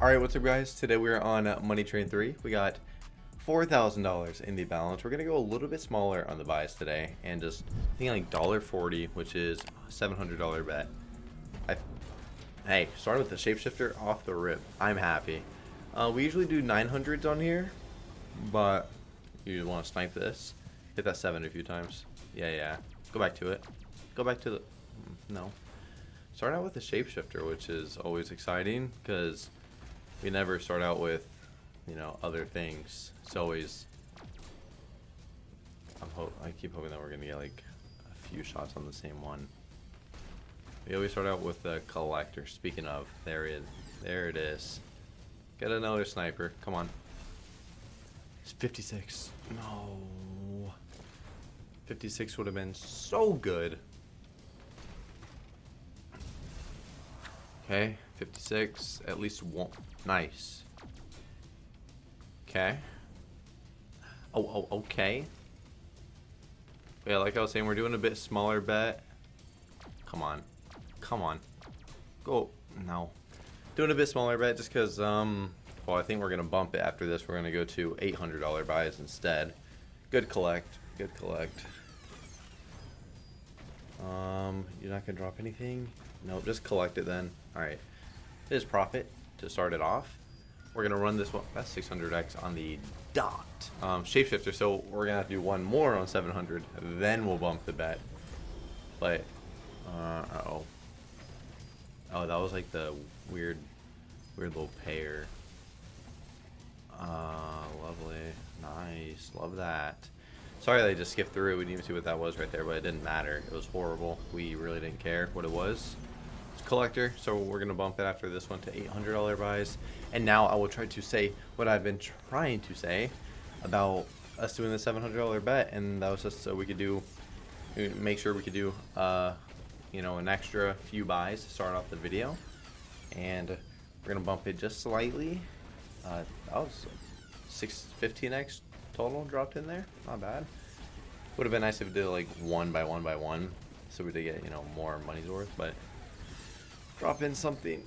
Alright, what's up guys? Today we're on uh, Money Train 3. We got $4,000 in the balance. We're going to go a little bit smaller on the buys today and just I think like $1.40, which is $700 bet. I, hey, starting with the shapeshifter off the rip. I'm happy. Uh, we usually do 900s on here, but you want to snipe this. Hit that 7 a few times. Yeah, yeah. Go back to it. Go back to the... mm, No. Start out with the shapeshifter, which is always exciting because we never start out with, you know, other things. It's always. I'm hope I keep hoping that we're gonna get like a few shots on the same one. We always start out with the collector. Speaking of, there it, there it is. Get another sniper. Come on. It's 56. No. 56 would have been so good. Okay, 56. At least one. Nice. Okay. Oh, oh, okay. Yeah, like I was saying, we're doing a bit smaller bet. Come on. Come on. Go. No. Doing a bit smaller bet just because, um, well, I think we're going to bump it after this. We're going to go to $800 buys instead. Good collect. Good collect. Um, you're not going to drop anything? Nope, just collect it then. Alright. this profit to start it off. We're going to run this one. That's 600x on the dot. Um, shapeshifter, so we're going to have to do one more on 700. Then we'll bump the bet. But, uh, uh oh Oh, that was like the weird, weird little pair. Uh, lovely. Nice. Love that. Sorry that I just skipped through it. We didn't even see what that was right there, but it didn't matter. It was horrible. We really didn't care what it was. Collector, so we're going to bump it after this one to $800 buys. And now I will try to say what I've been trying to say about us doing the $700 bet. And that was just so we could do, make sure we could do, uh, you know, an extra few buys to start off the video. And we're going to bump it just slightly. Uh, that was 615x total dropped in there. Not bad. Would have been nice if we did like one by one by one, so we did get you know more money's worth. But drop in something.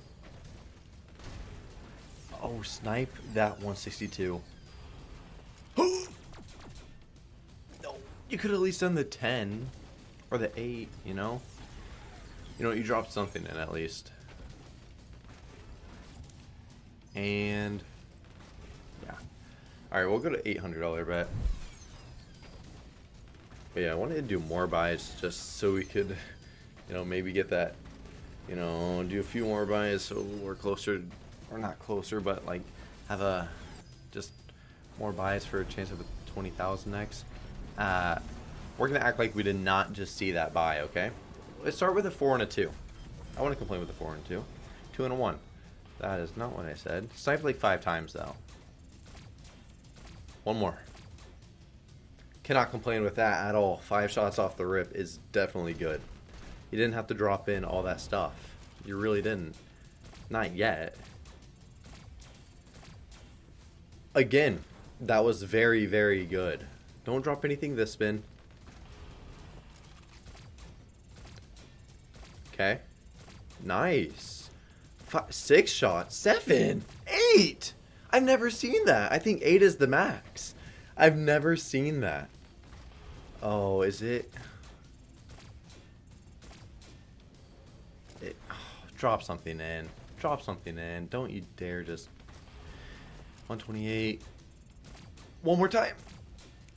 Oh, snipe that 162. no, you could at least done the 10 or the 8. You know. You know, you dropped something in at least. And yeah. Alright, we'll go to $800 bet. But yeah, I wanted to do more buys just so we could, you know, maybe get that, you know, do a few more buys so we're closer, or not closer, but like have a, just more buys for a chance of a 20,000x. Uh, we're going to act like we did not just see that buy, okay? Let's start with a 4 and a 2. I want to complain with a 4 and a 2. 2 and a 1. That is not what I said. Sniped like 5 times though. One more. Cannot complain with that at all. Five shots off the rip is definitely good. You didn't have to drop in all that stuff. You really didn't. Not yet. Again, that was very, very good. Don't drop anything this spin. Okay. Nice. Five, six shots. Seven. Eight. I've never seen that. I think 8 is the max. I've never seen that. Oh, is it drop something in. Drop something in. Don't you dare just... 128. One more time.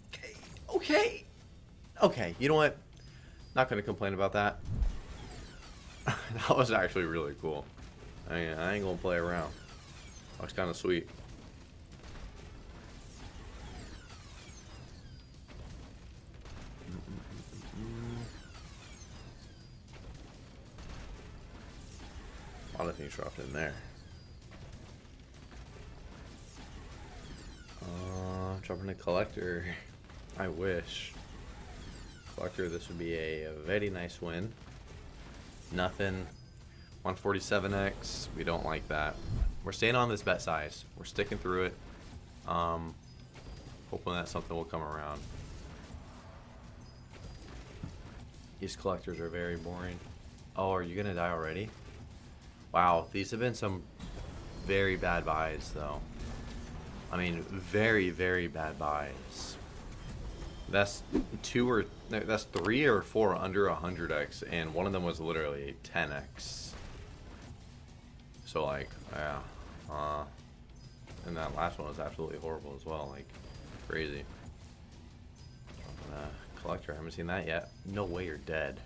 Okay. Okay. Okay. You know what? Not going to complain about that. that was actually really cool. I, mean, I ain't going to play around. Looks kind of sweet. A lot of things dropped in there. Uh, dropping a collector. I wish. Collector, this would be a, a very nice win. Nothing. 147x. We don't like that. We're staying on this bet size. We're sticking through it. Um, hoping that something will come around. These collectors are very boring. Oh, are you gonna die already? Wow, these have been some very bad buys, though. I mean, very, very bad buys. That's two or that's three or four under a 100x, and one of them was literally 10x. So like, yeah, uh, and that last one was absolutely horrible as well, like crazy. Uh, collector, I haven't seen that yet. No way you're dead.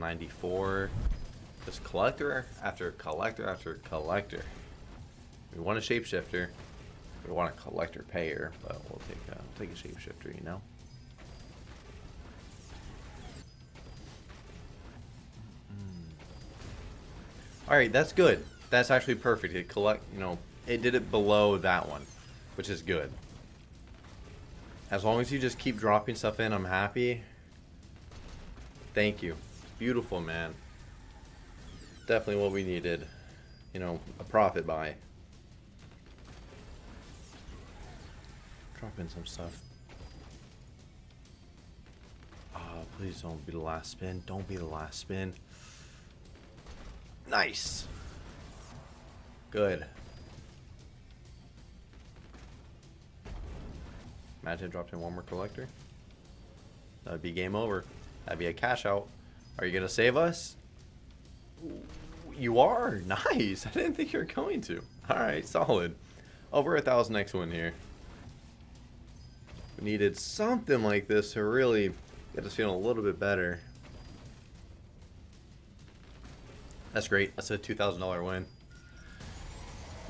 194. Just collector after collector after collector. We want a shapeshifter. We want a collector payer, but we'll take a, we'll take a shapeshifter, you know. Hmm. All right, that's good. That's actually perfect. It collect, you know, it did it below that one, which is good. As long as you just keep dropping stuff in, I'm happy. Thank you. Beautiful, man. Definitely what we needed. You know, a profit buy. Drop in some stuff. Oh, please don't be the last spin. Don't be the last spin. Nice. Good. Imagine dropped in one more collector. That'd be game over. That'd be a cash out. Are you going to save us? You are? Nice. I didn't think you were going to. Alright, solid. Over a thousand X win here. We needed something like this to really get us feeling a little bit better. That's great. That's a $2,000 win.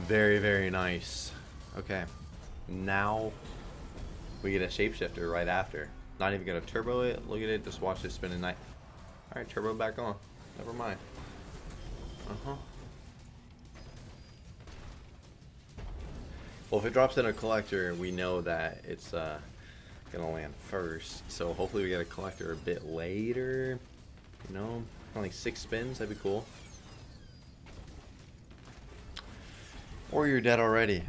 Very, very nice. Okay. Now we get a shapeshifter right after. Not even gonna turbo it. Look at it. Just watch it spin a night. Alright, turbo back on. Never mind. Uh-huh. Well, if it drops in a collector, we know that it's uh, gonna land first. So hopefully we get a collector a bit later. You know, only six spins. That'd be cool. Or you're dead already.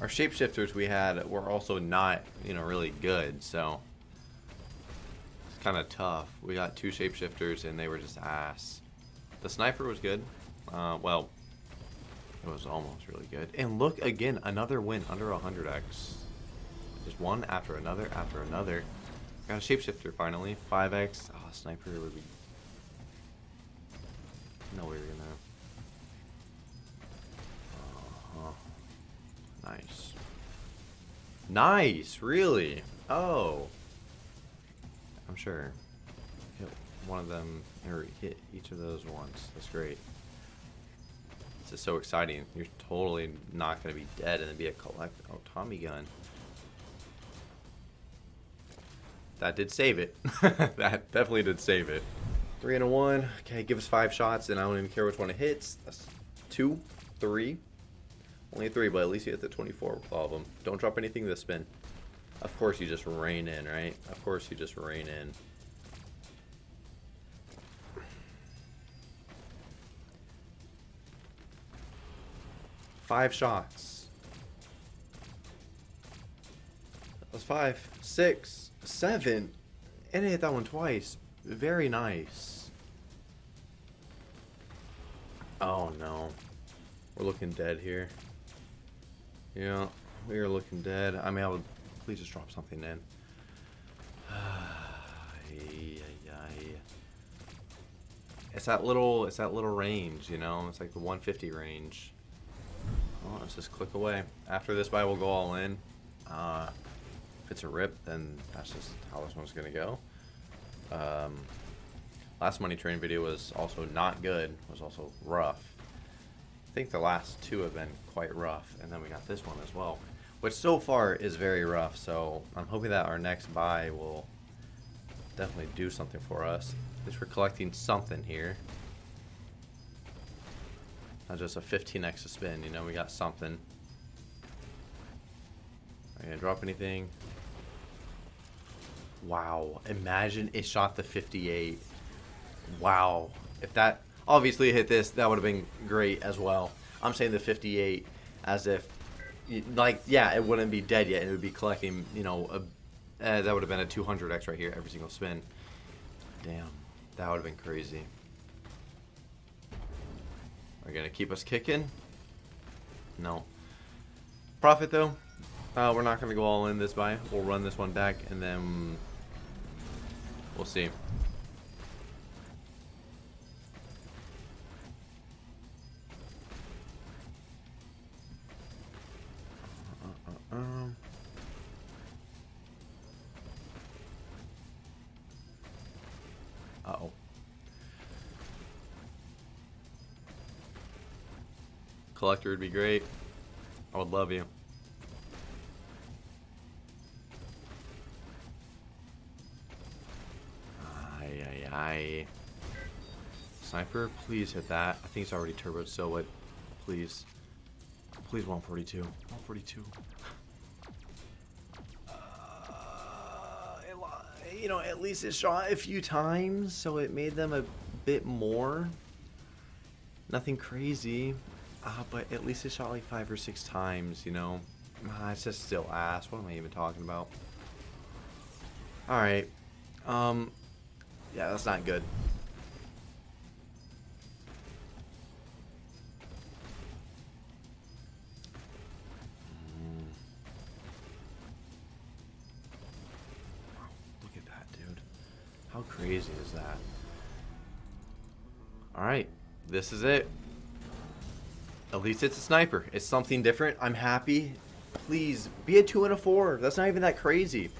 Our shapeshifters we had were also not, you know, really good. So kind of tough. We got two shapeshifters and they were just ass. The sniper was good. Uh, well, it was almost really good. And look again, another win under 100x. Just one after another after another. Got a shapeshifter finally. 5x. Oh, sniper would be. No way we're gonna. Uh -huh. Nice. Nice, really? Oh. I'm sure. Hit one of them, or hit each of those once. That's great. This is so exciting. You're totally not going to be dead and then be a collect. Oh, Tommy gun. That did save it. that definitely did save it. Three and a one. Okay, give us five shots, and I don't even care which one it hits. That's two, three. Only three, but at least you hit the 24 with all of them. Don't drop anything this spin. Of course you just rain in, right? Of course you just rain in. Five shots. That was five, six, seven. And I hit that one twice. Very nice. Oh no. We're looking dead here. Yeah, we are looking dead. I mean, I would please just drop something in. It's that little, it's that little range, you know. It's like the 150 range. Well, let's just click away. After this buy, we'll go all in. Uh, if it's a rip, then that's just how this one's going to go. Um, last money train video was also not good. was also rough. I think the last two have been quite rough. And then we got this one as well. Which so far is very rough. So I'm hoping that our next buy will definitely do something for us. At least we're collecting something here. Not just a 15x to spin, you know, we got something. Are you gonna drop anything? Wow, imagine it shot the 58. Wow. If that, obviously hit this, that would have been great as well. I'm saying the 58 as if, like, yeah, it wouldn't be dead yet. It would be collecting, you know, a, uh, that would have been a 200x right here every single spin. Damn, that would have been crazy. Are gonna keep us kicking? No. Profit though. Uh, we're not gonna go all in this buy. We'll run this one back and then we'll see. Collector would be great. I would love you. Aye, aye, aye. Sniper, please hit that. I think it's already turboed, so what? Please. Please 142. 142. Uh, you know, at least it shot a few times, so it made them a bit more. Nothing crazy. Uh, but at least it shot like five or six times, you know. Uh, it's just still ass. What am I even talking about? Alright. Um, yeah, that's not good. Mm. Look at that, dude. How crazy is that? Alright, this is it. At least it's a sniper. It's something different. I'm happy. Please, be a 2 and a 4. That's not even that crazy.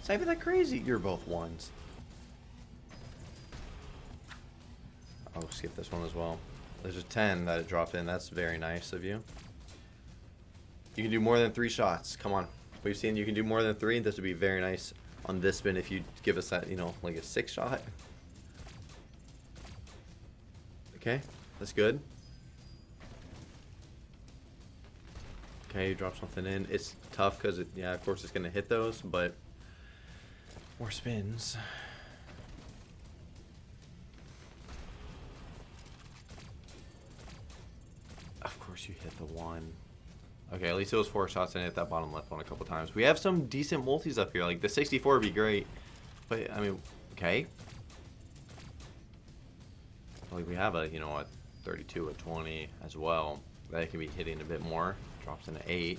It's not even that crazy. You're both ones. I'll skip this one as well. There's a 10 that it dropped in. That's very nice of you. You can do more than three shots. Come on. We've seen you can do more than three. This would be very nice on this spin if you give us that, you know, like a six shot. Okay, that's good. Okay, you drop something in. It's tough because, it, yeah, of course it's going to hit those, but more spins. Of course you hit the one. Okay, at least it was four shots and hit that bottom left one a couple times. We have some decent multis up here. Like, the 64 would be great. But, I mean, okay. Like, we have a, you know, a 32, a 20 as well. That can be hitting a bit more. Drops in an 8.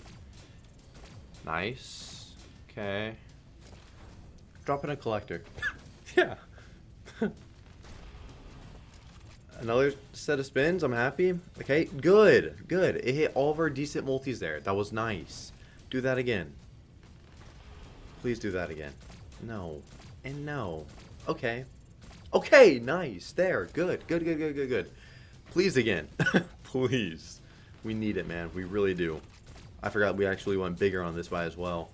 Nice. Okay. Drop in a collector. yeah. Another set of spins. I'm happy. Okay, good. Good. It hit all of our decent multis there. That was nice. Do that again. Please do that again. No. And no. Okay. Okay, nice. There. Good. Good, good, good, good, good. Please again. Please. We need it, man. We really do. I forgot we actually went bigger on this buy as well.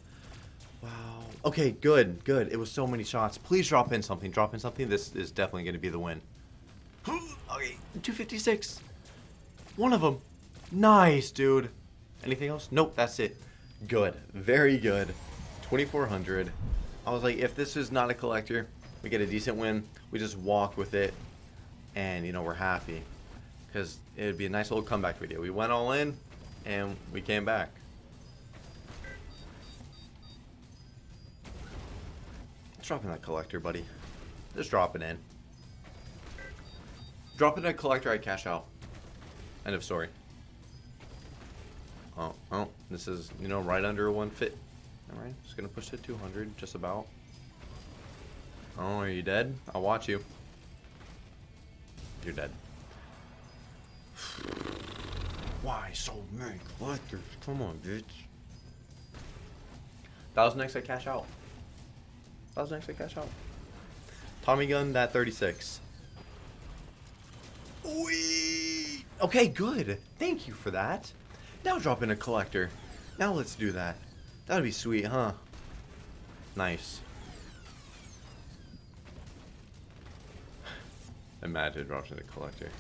Wow. Okay, good, good. It was so many shots. Please drop in something. Drop in something. This is definitely going to be the win. okay, 256. One of them. Nice, dude. Anything else? Nope, that's it. Good. Very good. 2400. I was like, if this is not a collector, we get a decent win. We just walk with it, and, you know, we're happy because it would be a nice little comeback video. We went all in, and we came back. Let's drop in that collector, buddy. Just drop it in. Drop in a collector, I cash out. End of story. Oh, oh, this is, you know, right under one fit. Alright, just gonna push to 200, just about. Oh, are you dead? I'll watch you. You're dead. Why so many collectors? Come on, bitch. That was next to cash out. That was next to cash out. Tommy gun, that 36. Wee! Okay, good. Thank you for that. Now drop in a collector. Now let's do that. That'd be sweet, huh? Nice. Imagine dropping a collector.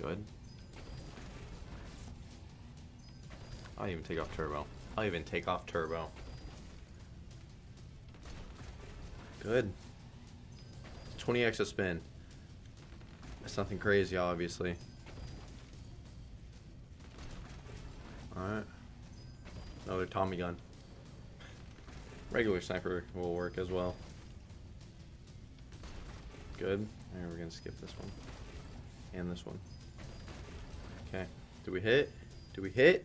Good. I'll even take off turbo. I'll even take off turbo. Good. 20x a spin. It's nothing crazy, obviously. Alright. Another Tommy gun. Regular sniper will work as well. Good. And we're gonna skip this one. And this one. Okay. Do we hit? Do we hit?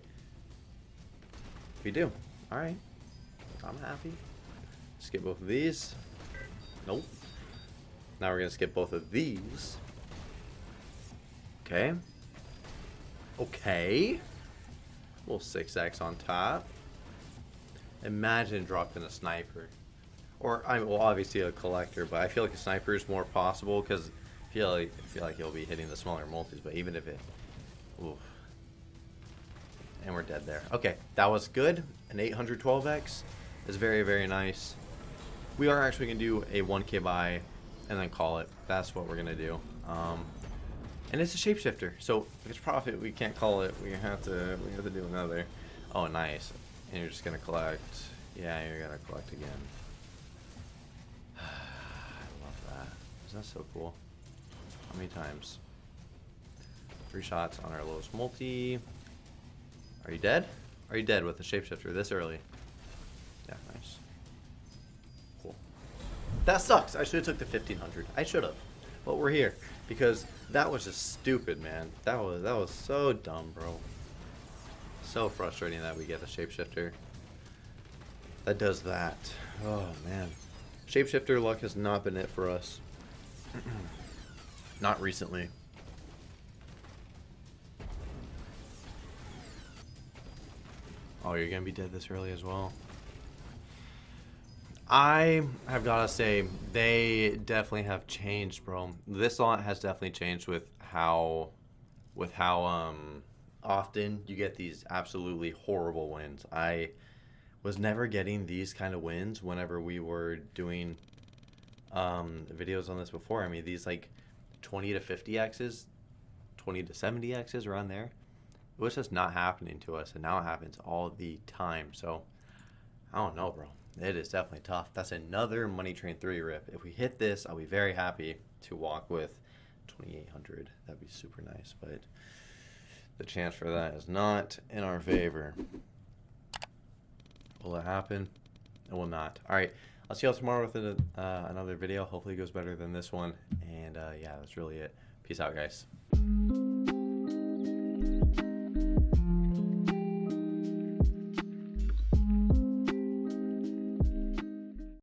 We do. Alright. I'm happy. Skip both of these. Nope. Now we're gonna skip both of these. Okay. Okay. Little 6x on top. Imagine dropping a sniper. Or, I mean, well, obviously a collector, but I feel like a sniper is more possible because I feel like, I feel like you'll be hitting the smaller multis, but even if it... Oof. And we're dead there. Okay, that was good. An 812x is very, very nice. We are actually going to do a 1k buy and then call it. That's what we're going to do. Um, and it's a shapeshifter, so if it's profit, we can't call it. We have to we have to do another. Oh, nice. And you're just gonna collect. Yeah, you're gonna collect again. I love that. Is that so cool? How many times? Three shots on our lowest multi. Are you dead? Are you dead with the shapeshifter this early? Yeah, nice. Cool. That sucks. I should have took the 1500. I should have. But we're here because that was just stupid, man. That was that was so dumb, bro. So frustrating that we get a shapeshifter that does that. Oh man, shapeshifter luck has not been it for us. not recently. Oh, you're gonna be dead this early as well. I have gotta say they definitely have changed, bro. This lot has definitely changed with how, with how um often you get these absolutely horrible wins. I was never getting these kind of wins whenever we were doing um videos on this before. I mean these like 20 to 50 x's, 20 to 70 x's around there. It was just not happening to us, and now it happens all the time. So I don't know, bro. It is definitely tough. That's another Money Train 3 rip. If we hit this, I'll be very happy to walk with 2800. That'd be super nice, but the chance for that is not in our favor. Will it happen? It will not. All right. I'll see y'all tomorrow with a, uh, another video. Hopefully it goes better than this one. And uh, yeah, that's really it. Peace out, guys.